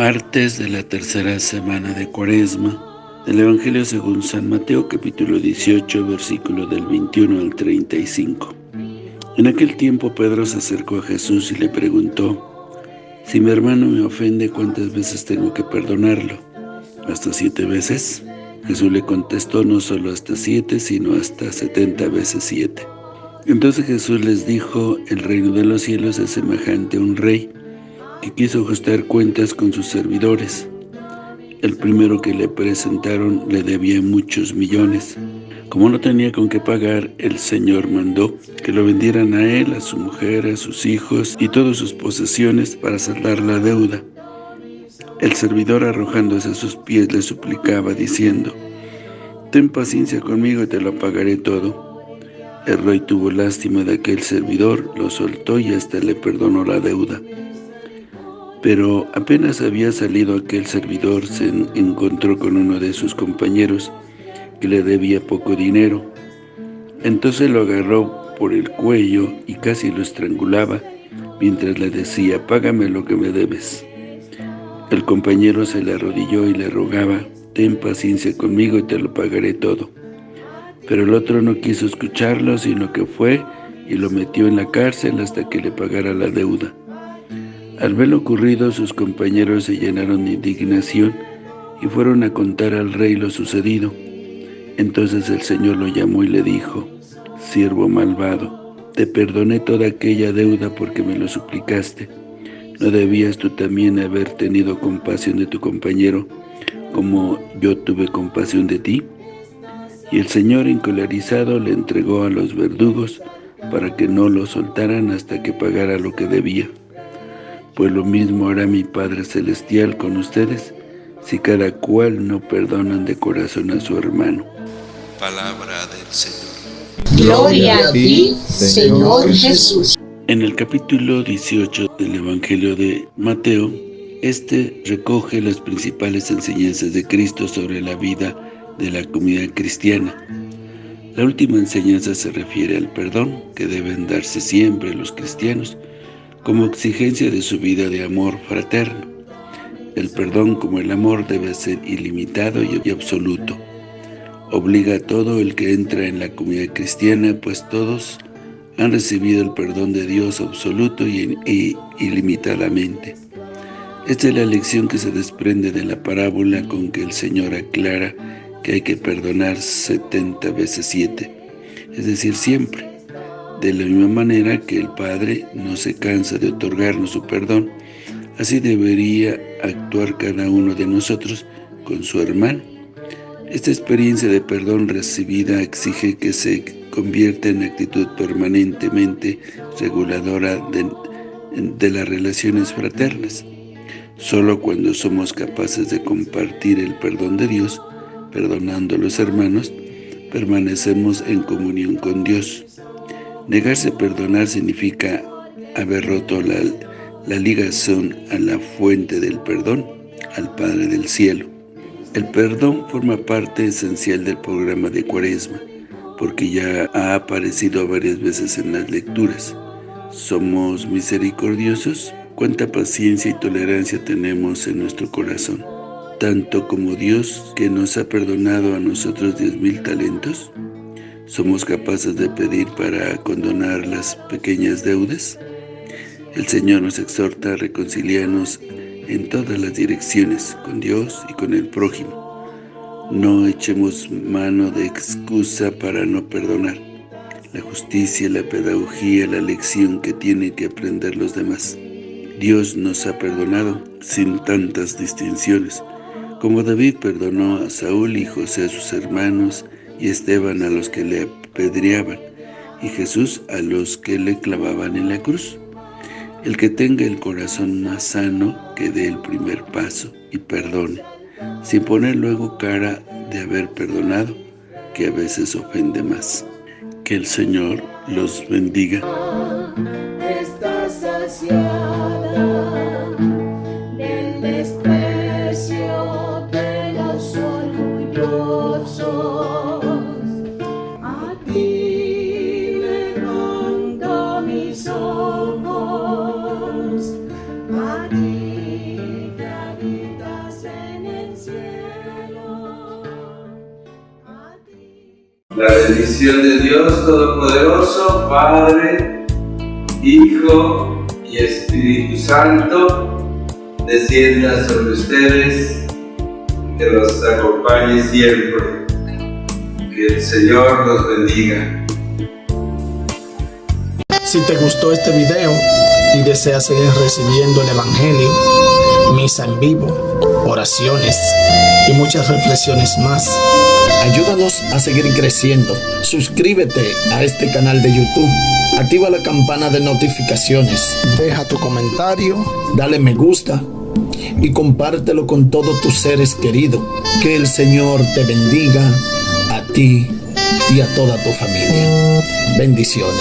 Martes de la tercera semana de Cuaresma del Evangelio según San Mateo capítulo 18 versículo del 21 al 35 En aquel tiempo Pedro se acercó a Jesús y le preguntó Si mi hermano me ofende, ¿cuántas veces tengo que perdonarlo? ¿Hasta siete veces? Jesús le contestó no solo hasta siete, sino hasta setenta veces siete. Entonces Jesús les dijo, el reino de los cielos es semejante a un rey que quiso ajustar cuentas con sus servidores. El primero que le presentaron le debía muchos millones. Como no tenía con qué pagar, el Señor mandó que lo vendieran a él, a su mujer, a sus hijos y todas sus posesiones para saldar la deuda. El servidor arrojándose a sus pies le suplicaba diciendo, Ten paciencia conmigo y te lo pagaré todo. El rey tuvo lástima de aquel servidor, lo soltó y hasta le perdonó la deuda. Pero apenas había salido aquel servidor, se encontró con uno de sus compañeros que le debía poco dinero. Entonces lo agarró por el cuello y casi lo estrangulaba, mientras le decía, «Págame lo que me debes». El compañero se le arrodilló y le rogaba, «Ten paciencia conmigo y te lo pagaré todo». Pero el otro no quiso escucharlo, sino que fue y lo metió en la cárcel hasta que le pagara la deuda. Al ver lo ocurrido, sus compañeros se llenaron de indignación y fueron a contar al rey lo sucedido. Entonces el Señor lo llamó y le dijo, «Siervo malvado, te perdoné toda aquella deuda porque me lo suplicaste. ¿No debías tú también haber tenido compasión de tu compañero, como yo tuve compasión de ti?» Y el Señor encolarizado le entregó a los verdugos para que no lo soltaran hasta que pagara lo que debía. Pues lo mismo hará mi Padre Celestial con ustedes, si cada cual no perdonan de corazón a su hermano. Palabra del Señor. Gloria a ti, Señor Jesús. En el capítulo 18 del Evangelio de Mateo, este recoge las principales enseñanzas de Cristo sobre la vida de la comunidad cristiana. La última enseñanza se refiere al perdón que deben darse siempre los cristianos, como exigencia de su vida de amor fraterno. El perdón como el amor debe ser ilimitado y absoluto. Obliga a todo el que entra en la comunidad cristiana, pues todos han recibido el perdón de Dios absoluto y, ilimitadamente. Esta es la lección que se desprende de la parábola con que el Señor aclara que hay que perdonar 70 veces 7, es decir, siempre. De la misma manera que el Padre no se cansa de otorgarnos su perdón, así debería actuar cada uno de nosotros con su hermano. Esta experiencia de perdón recibida exige que se convierta en actitud permanentemente reguladora de, las relaciones fraternas. Solo cuando somos capaces de compartir el perdón de Dios, perdonando a los hermanos, permanecemos en comunión con Dios. Negarse a perdonar significa haber roto la, la ligación a la fuente del perdón, al Padre del Cielo. El perdón forma parte esencial del programa de Cuaresma, porque ya ha aparecido varias veces en las lecturas. ¿Somos misericordiosos? ¿Cuánta paciencia y tolerancia tenemos en nuestro corazón? Tanto como Dios que nos ha perdonado a nosotros diez mil talentos, ¿Somos capaces de pedir para condonar las pequeñas deudas? El Señor nos exhorta a reconciliarnos en todas las direcciones, con Dios y con el prójimo. No echemos mano de excusa para no perdonar. La justicia, la pedagogía, la lección que tienen que aprender los demás. Dios nos ha perdonado sin tantas distinciones, como David perdonó a Saúl y José a sus hermanos, y Esteban a los que le apedreaban, y Jesús a los que le clavaban en la cruz. El que tenga el corazón más sano, que dé el primer paso y perdone, sin poner luego cara de haber perdonado, que a veces ofende más. Que el Señor los bendiga. La bendición de Dios Todopoderoso, Padre, Hijo y Espíritu Santo, descienda sobre ustedes, que los acompañe siempre. Que el Señor los bendiga. Si te gustó este video y deseas seguir recibiendo el Evangelio, misa en vivo, oraciones y muchas reflexiones más, ayúdanos a seguir creciendo. Suscríbete a este canal de YouTube. Activa la campana de notificaciones. Deja tu comentario, dale me gusta y compártelo con todos tus seres queridos. Que el Señor te bendiga a ti y a toda tu familia. Bendiciones.